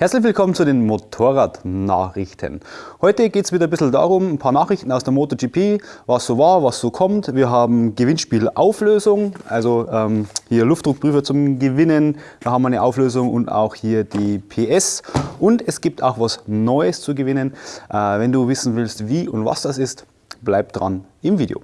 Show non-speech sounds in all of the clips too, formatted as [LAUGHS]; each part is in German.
Herzlich willkommen zu den Motorradnachrichten. Heute geht es wieder ein bisschen darum, ein paar Nachrichten aus der MotoGP, was so war, was so kommt. Wir haben Gewinnspielauflösung, also ähm, hier Luftdruckprüfer zum Gewinnen, da haben wir eine Auflösung und auch hier die PS. Und es gibt auch was Neues zu gewinnen. Äh, wenn du wissen willst, wie und was das ist, bleib dran im Video.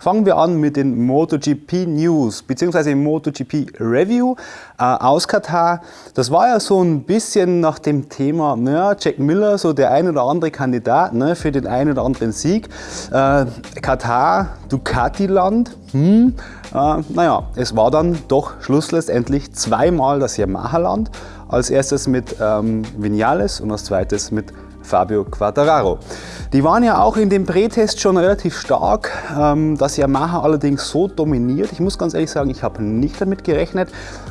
Fangen wir an mit den MotoGP News bzw. MotoGP Review äh, aus Katar. Das war ja so ein bisschen nach dem Thema, naja, Jack Miller, so der ein oder andere Kandidat ne, für den einen oder anderen Sieg. Äh, Katar, Ducati-Land. Hm, äh, naja, es war dann doch schlussendlich zweimal das Yamaha-Land. Als erstes mit ähm, Vinales und als zweites mit Fabio Quattararo. Die waren ja auch in dem Prätest schon relativ stark. Ähm, das Yamaha allerdings so dominiert. Ich muss ganz ehrlich sagen, ich habe nicht damit gerechnet.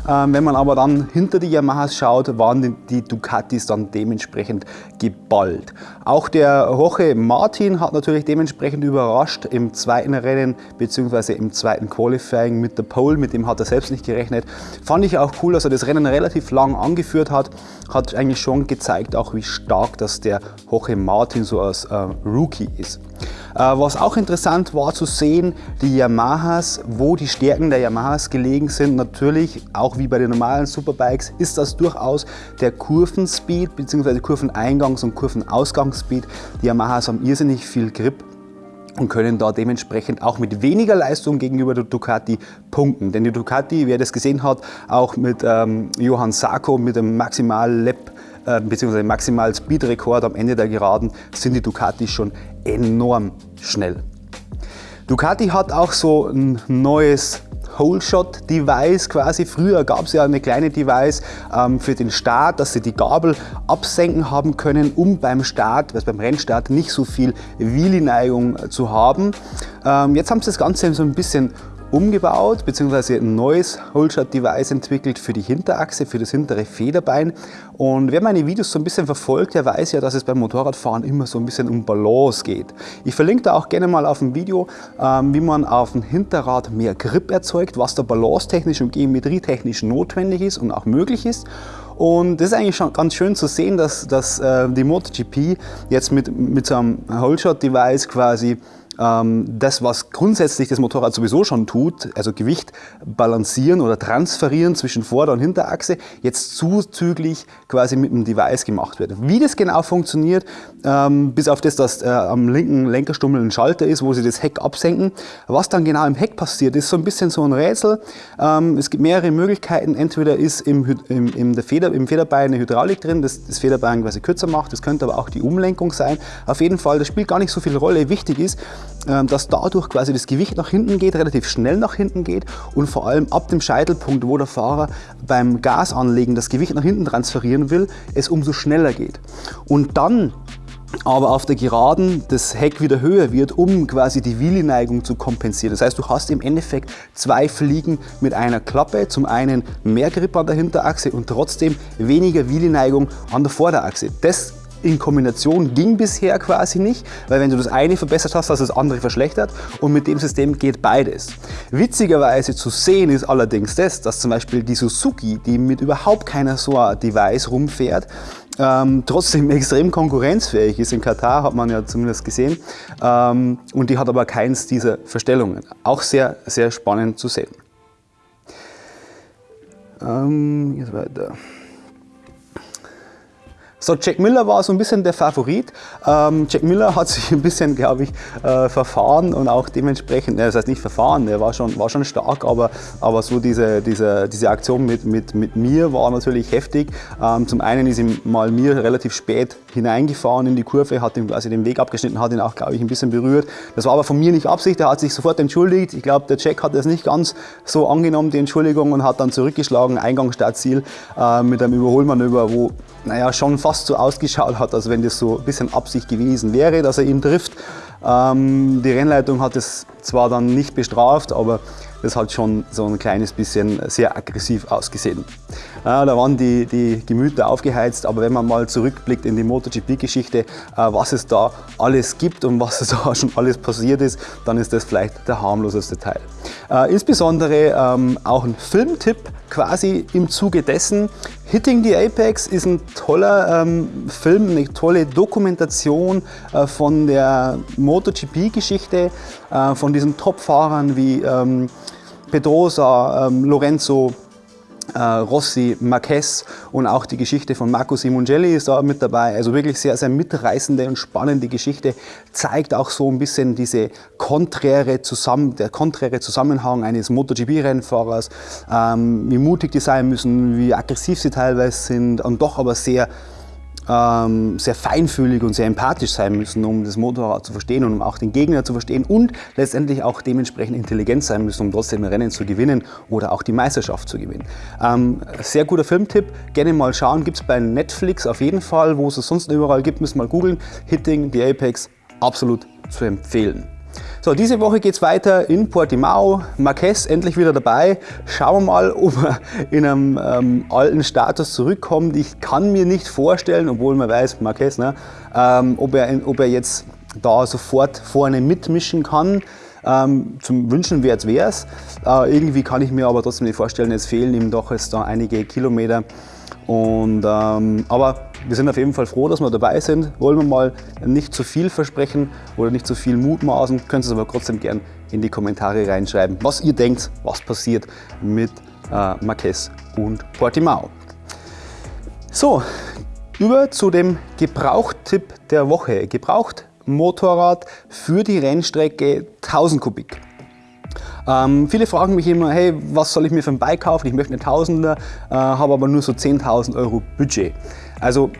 Ähm, wenn man aber dann hinter die Yamahas schaut, waren die Ducatis dann dementsprechend geballt. Auch der Jorge Martin hat natürlich dementsprechend überrascht im zweiten Rennen bzw. im zweiten Qualifying mit der Pole. Mit dem hat er selbst nicht gerechnet. Fand ich auch cool, dass er das Rennen relativ lang angeführt hat. Hat eigentlich schon gezeigt, auch wie stark dass der Jorge Martin so als äh, Rookie ist. Äh, was auch interessant war zu sehen, die Yamahas, wo die Stärken der Yamahas gelegen sind. Natürlich, auch wie bei den normalen Superbikes, ist das durchaus der Kurvenspeed bzw. Kurveneingangs- und Kurvenausgangsspeed. Die Yamahas haben irrsinnig viel Grip und können da dementsprechend auch mit weniger Leistung gegenüber der Ducati punkten. Denn die Ducati, wer das gesehen hat, auch mit ähm, Johann Sarko mit dem Maximal äh, bzw. maximal Speedrekord am Ende der Geraden sind die Ducati schon enorm schnell. Ducati hat auch so ein neues Hole-Shot-Device quasi. Früher gab es ja eine kleine Device ähm, für den Start, dass sie die Gabel absenken haben können, um beim Start, also beim Rennstart, nicht so viel Wheelie-Neigung zu haben. Ähm, jetzt haben sie das Ganze so ein bisschen umgebaut bzw. ein neues Holshot-Device entwickelt für die Hinterachse, für das hintere Federbein. Und wer meine Videos so ein bisschen verfolgt, der weiß ja, dass es beim Motorradfahren immer so ein bisschen um Balance geht. Ich verlinke da auch gerne mal auf ein Video, ähm, wie man auf dem Hinterrad mehr Grip erzeugt, was da balancetechnisch und geometrietechnisch notwendig ist und auch möglich ist. Und das ist eigentlich schon ganz schön zu sehen, dass, dass äh, die MotoGP jetzt mit, mit so einem Holeshot-Device quasi das, was grundsätzlich das Motorrad sowieso schon tut, also Gewicht balancieren oder transferieren zwischen Vorder- und Hinterachse, jetzt zuzüglich quasi mit dem Device gemacht wird. Wie das genau funktioniert, ähm, bis auf das, dass äh, am linken Lenkerstummel ein Schalter ist, wo sie das Heck absenken, was dann genau im Heck passiert, ist so ein bisschen so ein Rätsel. Ähm, es gibt mehrere Möglichkeiten. Entweder ist im, im, im, der Feder, im Federbein eine Hydraulik drin, das das Federbein quasi kürzer macht. Das könnte aber auch die Umlenkung sein. Auf jeden Fall, das spielt gar nicht so viel Rolle. Wichtig ist, ähm, dass dadurch quasi das Gewicht nach hinten geht, relativ schnell nach hinten geht und vor allem ab dem Scheitelpunkt, wo der Fahrer beim Gasanlegen das Gewicht nach hinten transferieren will, es umso schneller geht. Und dann aber auf der Geraden das Heck wieder höher wird, um quasi die Wheelie-Neigung zu kompensieren. Das heißt, du hast im Endeffekt zwei Fliegen mit einer Klappe. Zum einen mehr Grip an der Hinterachse und trotzdem weniger Wheelie-Neigung an der Vorderachse. Das in Kombination ging bisher quasi nicht, weil wenn du das eine verbessert hast, hast du das andere verschlechtert und mit dem System geht beides. Witzigerweise zu sehen ist allerdings das, dass zum Beispiel die Suzuki, die mit überhaupt keiner so ein Device rumfährt, ähm, trotzdem [LAUGHS] extrem konkurrenzfähig ist. In Katar hat man ja zumindest gesehen ähm, und die hat aber keins dieser Verstellungen. Auch sehr, sehr spannend zu sehen. Ähm, jetzt weiter. So, Jack Miller war so ein bisschen der Favorit. Ähm, Jack Miller hat sich ein bisschen, glaube ich, äh, verfahren und auch dementsprechend, das heißt nicht verfahren, der war schon, war schon stark, aber, aber so diese, diese, diese Aktion mit, mit, mit mir war natürlich heftig. Ähm, zum einen ist ihm mal mir relativ spät hineingefahren in die Kurve, hat ihm quasi den Weg abgeschnitten, hat ihn auch, glaube ich, ein bisschen berührt. Das war aber von mir nicht Absicht, er hat sich sofort entschuldigt. Ich glaube, der Jack hat das nicht ganz so angenommen, die Entschuldigung, und hat dann zurückgeschlagen, Eingang, Startziel, äh, mit einem Überholmanöver, wo naja, schon fast so ausgeschaut hat, als wenn das so ein bisschen Absicht gewesen wäre, dass er ihn trifft. Ähm, die Rennleitung hat es zwar dann nicht bestraft, aber das hat schon so ein kleines bisschen sehr aggressiv ausgesehen. Ja, da waren die, die Gemüter aufgeheizt, aber wenn man mal zurückblickt in die MotoGP-Geschichte, äh, was es da alles gibt und was [LAUGHS] da schon alles passiert ist, dann ist das vielleicht der harmloseste Teil. Äh, insbesondere ähm, auch ein Filmtipp quasi im Zuge dessen. Hitting the Apex ist ein toller ähm, Film, eine tolle Dokumentation äh, von der MotoGP-Geschichte, äh, von diesen Top-Fahrern wie ähm, Pedrosa, ähm, Lorenzo, äh, Rossi, Marquez und auch die Geschichte von Marco Simongelli ist da mit dabei. Also wirklich sehr, sehr mitreißende und spannende Geschichte. Zeigt auch so ein bisschen diese konträre Zusammen der konträre Zusammenhang eines MotoGP-Rennfahrers, ähm, wie mutig die sein müssen, wie aggressiv sie teilweise sind und doch aber sehr ähm, sehr feinfühlig und sehr empathisch sein müssen, um das Motorrad zu verstehen und um auch den Gegner zu verstehen und letztendlich auch dementsprechend intelligent sein müssen, um trotzdem Rennen zu gewinnen oder auch die Meisterschaft zu gewinnen. Ähm, sehr guter Filmtipp, gerne mal schauen, gibt es bei Netflix auf jeden Fall, wo es es sonst überall gibt, müssen mal googeln. Hitting the Apex, absolut zu empfehlen. So, diese Woche geht es weiter in Portimao. Marquez endlich wieder dabei. Schauen wir mal, ob er in einem ähm, alten Status zurückkommt. Ich kann mir nicht vorstellen, obwohl man weiß, Marquez, ne, ähm, ob, er, ob er jetzt da sofort vorne mitmischen kann. Ähm, zum Wünschen wäre es. Äh, irgendwie kann ich mir aber trotzdem nicht vorstellen, es fehlen ihm doch jetzt da einige Kilometer. Und, ähm, aber wir sind auf jeden Fall froh, dass wir dabei sind. Wollen wir mal nicht zu viel versprechen oder nicht zu viel mutmaßen, könnt ihr es aber trotzdem gern in die Kommentare reinschreiben, was ihr denkt, was passiert mit äh, Marquez und Portimao. So, über zu dem Gebrauchtipp der Woche. Gebraucht Motorrad für die Rennstrecke 1000 Kubik. Ähm, viele fragen mich immer, hey, was soll ich mir für ein Bike kaufen? Ich möchte eine Tausender, äh, habe aber nur so 10.000 Euro Budget. Also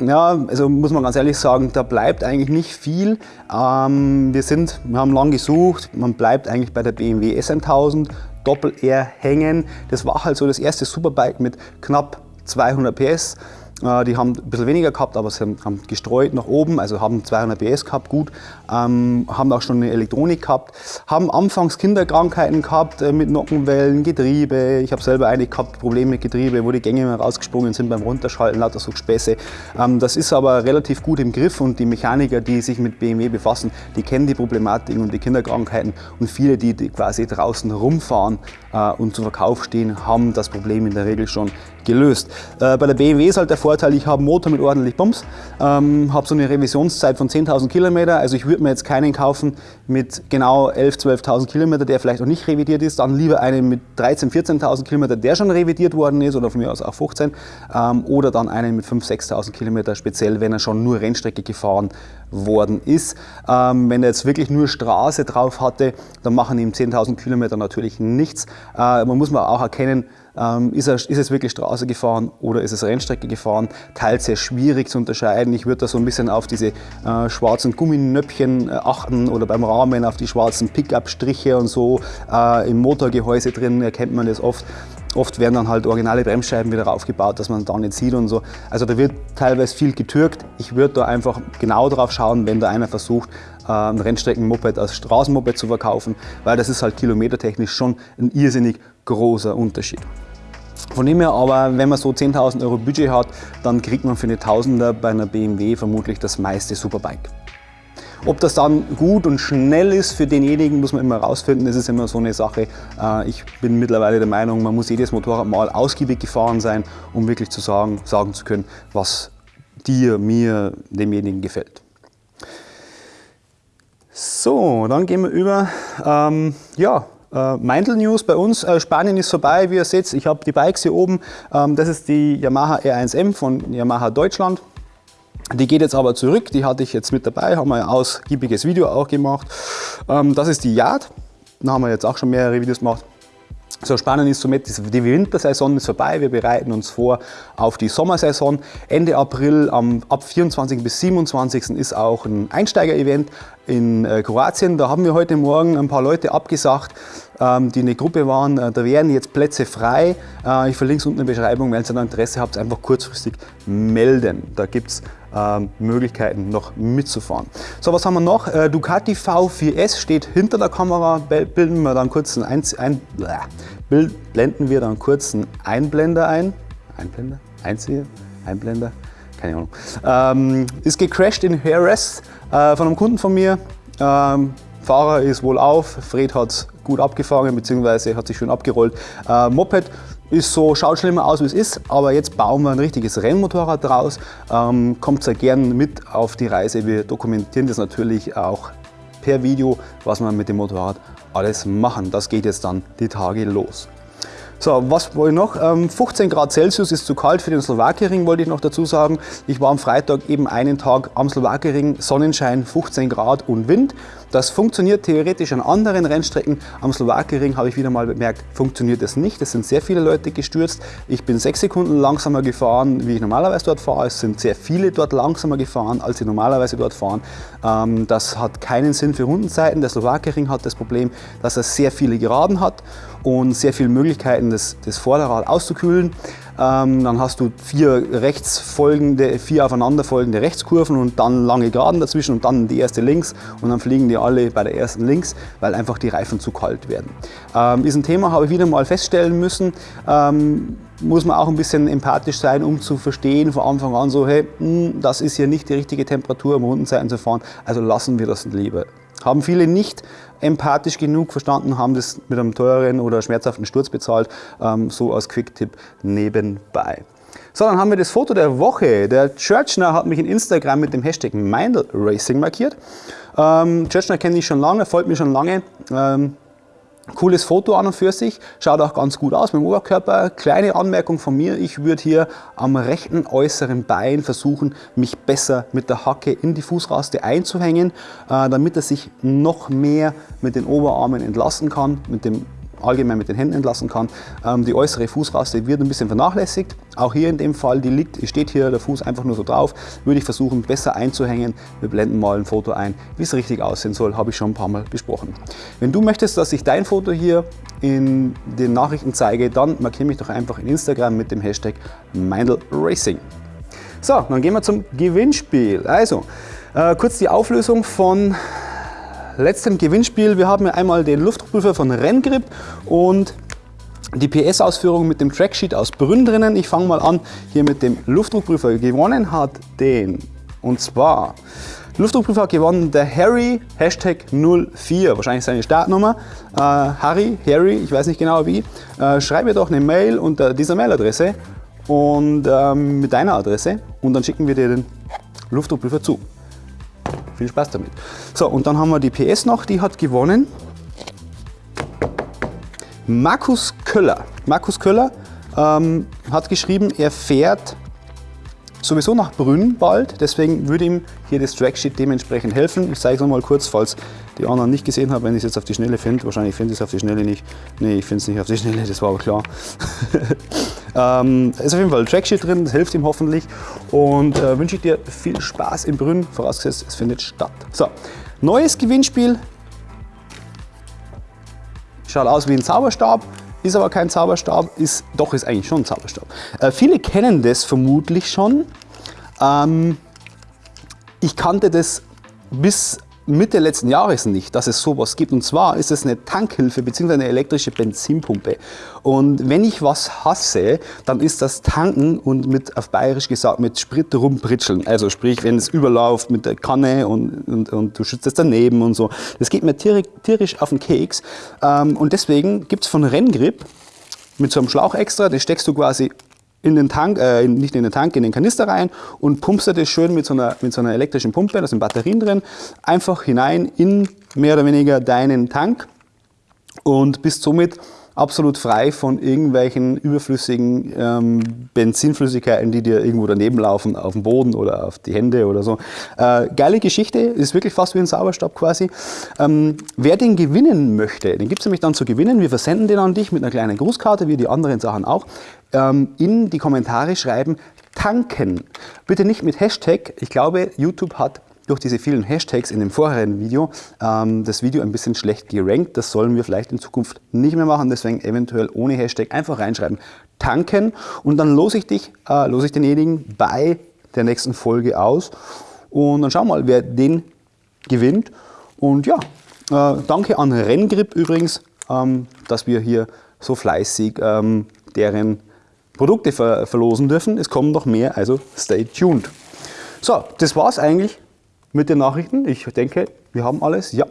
ja, also muss man ganz ehrlich sagen, da bleibt eigentlich nicht viel. Ähm, wir, sind, wir haben lange gesucht, man bleibt eigentlich bei der BMW SM1000 Doppel-R hängen. Das war halt so das erste Superbike mit knapp 200 PS. Äh, die haben ein bisschen weniger gehabt, aber sie haben gestreut nach oben, also haben 200 PS gehabt, gut. Ähm, haben auch schon eine Elektronik gehabt. Haben anfangs Kinderkrankheiten gehabt äh, mit Nockenwellen, Getriebe. Ich habe selber eigentlich gehabt Probleme mit Getriebe, wo die Gänge immer rausgesprungen sind beim Runterschalten, lauter so Späße. Ähm, das ist aber relativ gut im Griff und die Mechaniker, die sich mit BMW befassen, die kennen die Problematik und die Kinderkrankheiten und viele, die, die quasi draußen rumfahren äh, und zu Verkauf stehen, haben das Problem in der Regel schon gelöst. Äh, bei der BMW ist halt der Vorteil, ich habe einen Motor mit ordentlich Bums, ähm, habe so eine Revisionszeit von 10.000 Kilometer, also ich würde mir jetzt keinen kaufen mit genau 11.000, 12.000 Kilometer, der vielleicht noch nicht revidiert ist, dann lieber einen mit 13.000, 14.000 Kilometer, der schon revidiert worden ist oder von mir aus auch 15 ähm, oder dann einen mit 5.000, 6.000 Kilometer, speziell wenn er schon nur Rennstrecke gefahren worden ist. Ähm, wenn er jetzt wirklich nur Straße drauf hatte, dann machen ihm 10.000 Kilometer natürlich nichts. Äh, man muss auch erkennen, ähm, ist, er, ist, es wirklich Straße gefahren oder ist es Rennstrecke gefahren? Teils sehr schwierig zu unterscheiden. Ich würde da so ein bisschen auf diese äh, schwarzen Gumminöppchen äh, achten oder beim Rahmen auf die schwarzen Pickup-Striche und so. Äh, Im Motorgehäuse drin erkennt man das oft. Oft werden dann halt originale Bremsscheiben wieder aufgebaut, dass man da nicht sieht und so. Also da wird teilweise viel getürkt. Ich würde da einfach genau drauf schauen, wenn da einer versucht, ein Rennstreckenmoped als Straßenmoped zu verkaufen, weil das ist halt kilometertechnisch schon ein irrsinnig großer Unterschied. Von dem her aber, wenn man so 10.000 Euro Budget hat, dann kriegt man für eine Tausender bei einer BMW vermutlich das meiste Superbike. Ob das dann gut und schnell ist für denjenigen, muss man immer herausfinden. Das ist immer so eine Sache. Äh, ich bin mittlerweile der Meinung, man muss jedes Motorrad mal ausgiebig gefahren sein, um wirklich zu sagen, sagen zu können, was dir, mir, demjenigen gefällt. So, dann gehen wir über. Ähm, ja, äh, News bei uns. Äh, Spanien ist vorbei, wie ihr seht. Ich habe die Bikes hier oben. Ähm, das ist die Yamaha R1M von Yamaha Deutschland. Die geht jetzt aber zurück, die hatte ich jetzt mit dabei, haben wir ein ausgiebiges Video auch gemacht. Ähm, das ist die Yard, da haben wir jetzt auch schon mehrere Videos gemacht. So spannend ist somit, die Wintersaison ist vorbei, wir bereiten uns vor auf die Sommersaison. Ende April, ab 24. bis 27. ist auch ein Einsteiger-Event in äh, Kroatien. Da haben wir heute Morgen ein paar Leute abgesagt, ähm, die eine Gruppe waren. Äh, da wären jetzt Plätze frei. Äh, ich verlinke es unten in der Beschreibung. Wenn ihr da Interesse habt, einfach kurzfristig melden. Da gibt es ähm, Möglichkeiten noch mitzufahren. So, was haben wir noch? Ducati V4S steht hinter der Kamera. Bilden wir dann kurz ein, ein, blenden wir dann kurz einen Einblender ein. Einblender? Einzieher? Einblender? Keine Ahnung. Ähm, ist gecrashed in Harris äh, von einem Kunden von mir. Ähm, Fahrer ist wohl auf, Fred hat es gut abgefangen bzw. hat sich schön abgerollt. Äh, Moped ist so, schaut schlimmer aus wie es ist, aber jetzt bauen wir ein richtiges Rennmotorrad draus. Ähm, kommt sehr gern mit auf die Reise. Wir dokumentieren das natürlich auch per Video, was wir mit dem Motorrad alles machen. Das geht jetzt dann die Tage los. So, was wollte ich noch? 15 ähm, Grad Celsius ist zu kalt für den Slowakiering, wollte ich noch dazu sagen. Ich war am Freitag eben einen Tag am Slowakiering, Sonnenschein, 15 Grad und Wind. Das funktioniert theoretisch an anderen Rennstrecken. Am Slowakiering habe ich wieder mal bemerkt, funktioniert das nicht. Es sind sehr viele Leute gestürzt. Ich bin sechs Sekunden langsamer gefahren, wie ich normalerweise dort fahre. Es sind sehr viele dort langsamer gefahren, als sie normalerweise dort fahren. Ähm, das hat keinen Sinn für Rundenzeiten. Der Slowakiering hat das Problem, dass er sehr viele Geraden hat und sehr viele Möglichkeiten, das, das Vorderrad auszukühlen. Ähm, dann hast du vier rechtsfolgende, vier aufeinanderfolgende Rechtskurven und dann lange Geraden dazwischen und dann die erste links und dann fliegen die alle bei der ersten links, weil einfach die Reifen zu kalt werden. Ähm, ist ein Thema, habe ich wieder mal feststellen müssen. Ähm, muss man auch ein bisschen empathisch sein, um zu verstehen von Anfang an so, hey, mh, hm, das ist hier nicht die richtige Temperatur, um Rundenzeiten zu fahren, also lassen wir das lieber. Haben viele nicht empathisch genug verstanden, haben das mit einem teuren oder schmerzhaften Sturz bezahlt, ähm, so als Quick-Tipp nebenbei. So, dann haben wir das Foto der Woche. Der Churchner hat mich in Instagram mit dem Hashtag Mindel Racing markiert. Ähm, Churchner kenne ich schon lange, folgt mir schon lange. Ähm, Cooles Foto an und für sich, schaut auch ganz gut aus mit dem Oberkörper. Kleine Anmerkung von mir, ich würde hier am rechten äußeren Bein versuchen, mich besser mit der Hacke in die Fußraste einzuhängen, äh, damit er sich noch mehr mit den Oberarmen entlasten kann, mit dem allgemein mit den Händen entlassen kann. Ähm, die äußere Fußraste wird ein bisschen vernachlässigt. Auch hier in dem Fall, die liegt, steht hier der Fuß einfach nur so drauf, würde ich versuchen besser einzuhängen. Wir blenden mal ein Foto ein, wie es richtig aussehen soll, habe ich schon ein paar Mal besprochen. Wenn du möchtest, dass ich dein Foto hier in den Nachrichten zeige, dann markiere mich doch einfach in Instagram mit dem Hashtag MeindelRacing. So, dann gehen wir zum Gewinnspiel. Also, äh, kurz die Auflösung von letzten Gewinnspiel. Wir haben einmal den Luftdruckprüfer von Renngrip und die PS-Ausführung mit dem Tracksheet aus Brünn drinnen. Ich fange mal an hier mit dem Luftdruckprüfer. Gewonnen hat den und zwar Luftdruckprüfer hat gewonnen der Harry Hashtag 04, wahrscheinlich seine Startnummer. Äh, Harry, Harry, ich weiß nicht genau wie. Äh, schreib mir doch eine Mail unter dieser Mailadresse und ähm, mit deiner Adresse und dann schicken wir dir den Luftdruckprüfer zu. Viel Spaß damit. So, und dann haben wir die PS noch, die hat gewonnen. Markus Köller. Markus Köller ähm, hat geschrieben, er fährt sowieso nach Brünn bald, deswegen würde ihm hier das Tracksheet dementsprechend helfen. Ich zeige es nochmal kurz, falls die anderen nicht gesehen haben, wenn ich es jetzt auf die Schnelle finde. Wahrscheinlich finde ich es auf die Schnelle nicht. Nee, ich finde es nicht auf die Schnelle, das war aber klar. [LAUGHS] ähm, ist auf jeden Fall ein Tracksheet drin, das hilft ihm hoffentlich. Und äh, wünsche ich dir viel Spaß in Brünn, vorausgesetzt es findet statt. So, neues Gewinnspiel. Schaut aus wie ein Zauberstab ist aber kein Zauberstab, ist, doch ist eigentlich schon ein Zauberstab. Äh, viele kennen das vermutlich schon. Ähm, ich kannte das bis Mitte letzten Jahres nicht, dass es sowas gibt. Und zwar ist es eine Tankhilfe bzw. eine elektrische Benzinpumpe. Und wenn ich was hasse, dann ist das Tanken und mit, auf bayerisch gesagt, mit Sprit rumpritscheln. Also sprich, wenn es überläuft mit der Kanne und, und, und du schützt es daneben und so. Das geht mir tierisch auf den Keks. Ähm, und deswegen gibt es von Renngrip mit so einem Schlauch extra, das steckst du quasi in den Tank, äh, nicht in den Tank, in den Kanister rein und pumpst das schön mit so, einer, mit so einer elektrischen Pumpe, da sind Batterien drin, einfach hinein in mehr oder weniger deinen Tank und bist somit absolut frei von irgendwelchen überflüssigen ähm, Benzinflüssigkeiten, die dir irgendwo daneben laufen, auf dem Boden oder auf die Hände oder so. Äh, geile Geschichte, ist wirklich fast wie ein Sauerstab quasi. Ähm, wer den gewinnen möchte, den gibt es nämlich dann zu gewinnen. Wir versenden den an dich mit einer kleinen Grußkarte, wie die anderen Sachen auch. Ähm, in die Kommentare schreiben, tanken. Bitte nicht mit Hashtag. Ich glaube, YouTube hat durch diese vielen Hashtags in dem vorherigen Video ähm, das Video ein bisschen schlecht gerankt. Das sollen wir vielleicht in Zukunft nicht mehr machen, deswegen eventuell ohne Hashtag einfach reinschreiben, tanken und dann lose ich dich, äh, lose ich denjenigen bei der nächsten Folge aus und dann schauen wir mal, wer den gewinnt. Und ja, äh, danke an Renngrip übrigens, ähm, dass wir hier so fleißig ähm, deren Produkte ver verlosen dürfen. Es kommen noch mehr, also stay tuned. So, das war's eigentlich mit den Nachrichten. Ich denke, wir haben alles. Ja,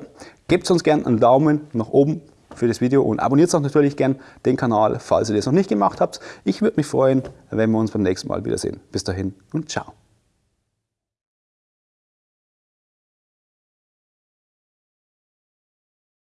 gebt uns gerne einen Daumen nach oben für das Video und abonniert auch natürlich gern den Kanal, falls ihr das noch nicht gemacht habt. Ich würde mich freuen, wenn wir uns beim nächsten Mal wiedersehen. Bis dahin und ciao.